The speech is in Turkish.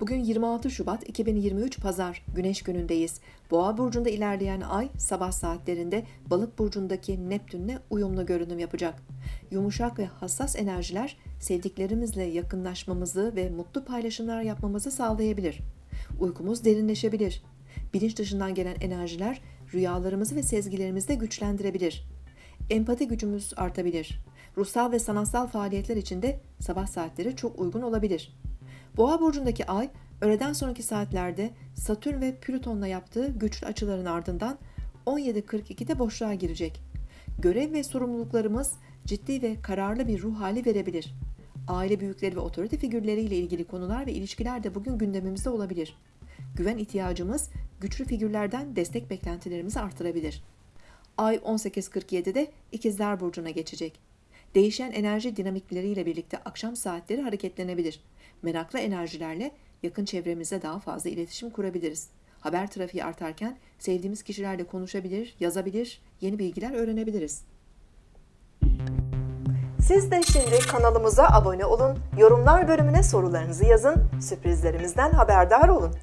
Bugün 26 Şubat 2023 Pazar, Güneş günündeyiz. Boğa burcunda ilerleyen ay sabah saatlerinde Balık burcundaki Neptünle uyumlu görünüm yapacak. Yumuşak ve hassas enerjiler sevdiklerimizle yakınlaşmamızı ve mutlu paylaşımlar yapmamızı sağlayabilir. Uykumuz derinleşebilir. Bilinç dışından gelen enerjiler rüyalarımızı ve sezgilerimizi de güçlendirebilir. Empati gücümüz artabilir. Ruhsal ve sanatsal faaliyetler için de sabah saatleri çok uygun olabilir. Boğa burcundaki ay öğleden sonraki saatlerde Satürn ve Plüton'la yaptığı güçlü açıların ardından 17.42'de boşluğa girecek. Görev ve sorumluluklarımız ciddi ve kararlı bir ruh hali verebilir. Aile büyükleri ve otorite figürleriyle ilgili konular ve ilişkiler de bugün gündemimizde olabilir. Güven ihtiyacımız güçlü figürlerden destek beklentilerimizi artırabilir. Ay 18.47'de İkizler Burcu'na geçecek. Değişen enerji dinamikleriyle birlikte akşam saatleri hareketlenebilir. Meraklı enerjilerle yakın çevremizde daha fazla iletişim kurabiliriz. Haber trafiği artarken sevdiğimiz kişilerle konuşabilir, yazabilir, yeni bilgiler öğrenebiliriz. Siz de şimdi kanalımıza abone olun, yorumlar bölümüne sorularınızı yazın, sürprizlerimizden haberdar olun.